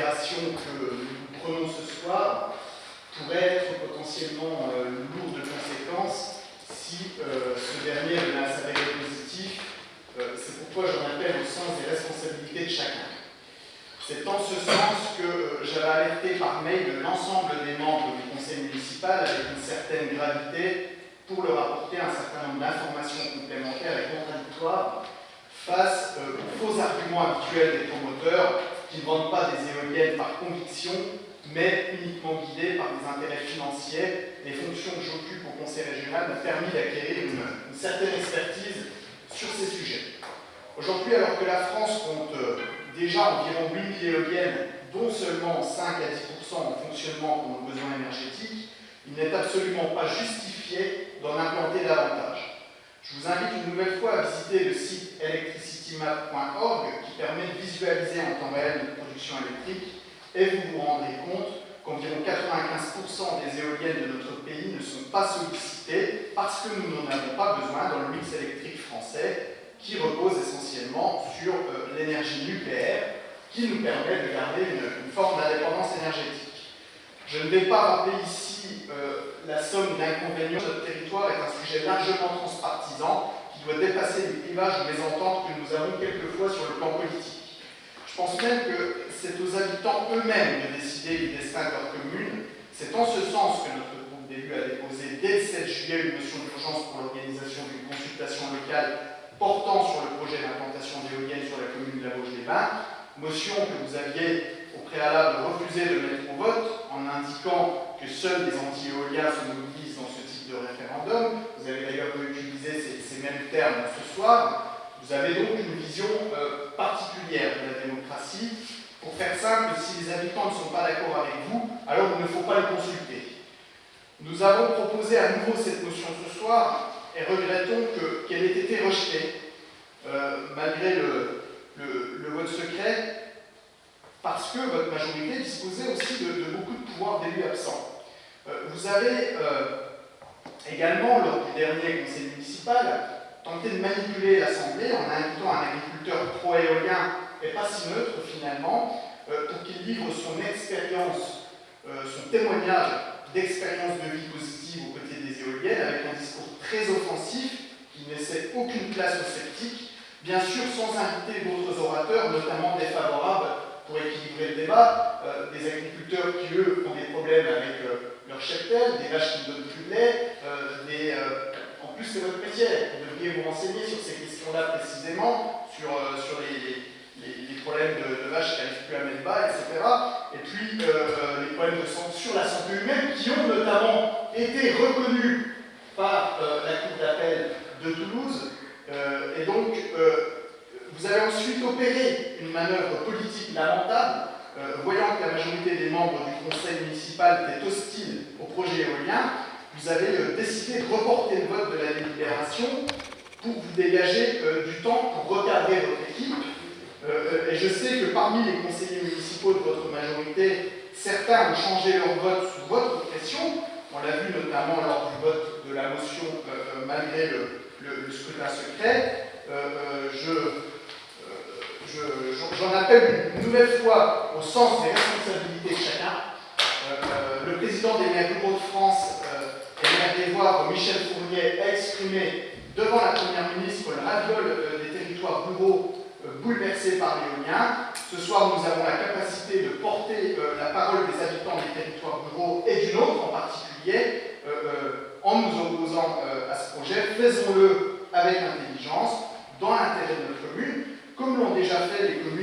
que nous prenons ce soir pourrait être potentiellement lourde de conséquences si ce dernier venait à s'avérer positif. C'est pourquoi j'en appelle au sens des responsabilités de chacun. C'est en ce sens que j'avais alerté par mail l'ensemble des membres du conseil municipal avec une certaine gravité pour leur apporter un certain nombre d'informations complémentaires et contradictoires face euh, aux faux arguments habituels des promoteurs qui ne vendent pas des éoliennes par conviction, mais uniquement guidés par des intérêts financiers. Les fonctions que j'occupe au Conseil régional m'ont permis d'acquérir une, certaine expertise sur ces sujets. Aujourd'hui, alors que la France compte euh, déjà environ 8 000 éoliennes, dont seulement 5 à 10% en fonctionnement pour nos besoins énergétiques, il n'est absolument pas justifié d'en implanter davantage. Je vous invite une nouvelle fois à visiter le site electricitymap.org qui permet de visualiser en temps réel notre production électrique et vous vous rendrez compte qu'environ 95% des éoliennes de notre pays ne sont pas sollicitées parce que nous n'en avons pas besoin dans le mix électrique français qui repose essentiellement sur euh, l'énergie nucléaire qui nous permet de garder une forme d'indépendance énergétique. Je ne vais pas rappeler ici euh, la somme d'inconvénients. Notre territoire est un sujet largement transpartisan qui doit dépasser les clivages ou les ententes que nous avons quelquefois sur le plan politique. Je pense même que c'est aux habitants eux-mêmes de décider du destin de leur commune. C'est en ce sens que notre groupe d'élus a déposé dès le 7 juillet une motion d'urgence pour l'organisation d'une consultation locale portant sur le projet d'implantation d'éoliennes sur la commune de la Vosges-les-Bains, motion que vous aviez au préalable refusé de mettre au vote en indiquant que seuls les anti-éoliens se mobilisent dans ce type de référendum. Vous avez d'ailleurs utilisé ces, ces, mêmes termes ce soir. Vous avez donc une vision euh, particulière de la démocratie. Pour faire simple, si les habitants ne sont pas d'accord avec vous, alors il ne faut pas le consulter. Nous avons proposé à nouveau cette motion ce soir et regrettons qu'elle ait été rejetée, euh, malgré le vote secret, parce que votre majorité disposait aussi de, beaucoup de pouvoirs d'élus absents. Euh, vous avez euh, également, lors du dernier conseil municipal, tenté de manipuler l'Assemblée en invitant un agriculteur pro-éolien et pas si neutre finalement, euh, pour qu'il livre son expérience, son témoignage d'expérience de vie positive aux côtés des éoliennes avec un discours très offensif qui ne laissait aucune place aux sceptiques, bien sûr sans inviter d'autres orateurs, notamment défavorables pour équilibrer le débat, euh, des agriculteurs qui, eux, ont des problèmes avec euh, leur cheptel, des vaches qui ne donnent plus de lait, euh, des, en plus c'est votre métier, vous devriez vous renseigner sur ces questions-là précisément, sur, sur les, les, problèmes de, de vaches qui n'arrivent plus à mettre bas, etc. Et puis les problèmes de santé, sur la santé humaine qui ont notamment été reconnus par la Cour d'appel de Toulouse. et donc, vous avez ensuite opéré une manœuvre politique lamentable, euh, voyant que la majorité des membres du conseil municipal étaient hostiles au projet éolien, vous avez euh, décidé de reporter le vote de la délibération pour vous dégager euh, du temps pour regarder votre équipe. Et je sais que parmi les conseillers municipaux de votre majorité, certains ont changé leur vote sous votre pression. On l'a vu notamment lors du vote de la motion malgré le scrutin secret. je une nouvelle fois au sens des responsabilités de chacun. Euh, euh, le président des maires de France euh, et maire des Voirs, Michel Fournier, a exprimé devant la Première ministre le euh, des territoires ruraux bouleversés par l'éolien. Ce soir, nous avons la capacité de porter la parole des habitants des territoires ruraux et du nôtre en particulier en nous opposant à ce projet. Faisons-le avec intelligence, dans l'intérêt de notre commune comme l'ont déjà fait les communes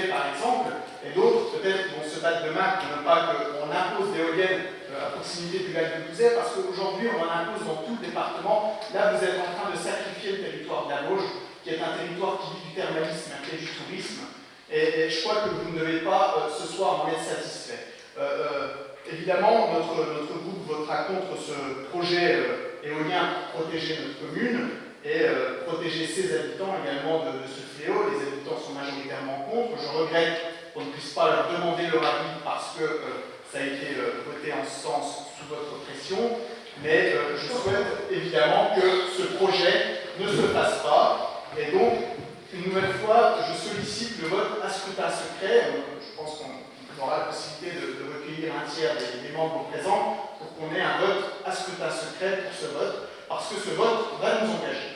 par exemple, et d'autres peut-être vont se battre demain pour ne pas qu'on impose d'éoliennes euh, à proximité du lac de Bouzet, parce qu'aujourd'hui on en impose dans tout le département. Là vous êtes en train de sacrifier le territoire de la Vosges, qui est un territoire qui vit du thermalisme et du tourisme, et, je crois que vous ne devez pas euh, ce soir en être satisfait. Euh, évidemment, notre, groupe votera contre ce projet euh, éolien protéger notre commune, et euh, protéger ses habitants également de, ce fléau. Les habitants sont majoritairement contre. Je regrette qu'on ne puisse pas leur demander leur avis parce que euh, ça a été euh, voté en ce sens sous votre pression. Mais euh, je souhaite évidemment que ce projet ne se fasse pas. Et donc, une nouvelle fois, je sollicite le vote à scrutin secret. Je pense qu'on aura la possibilité de, recueillir un tiers des membres présents pour qu'on ait un vote à scrutin secret pour ce vote, parce que ce vote va nous engager.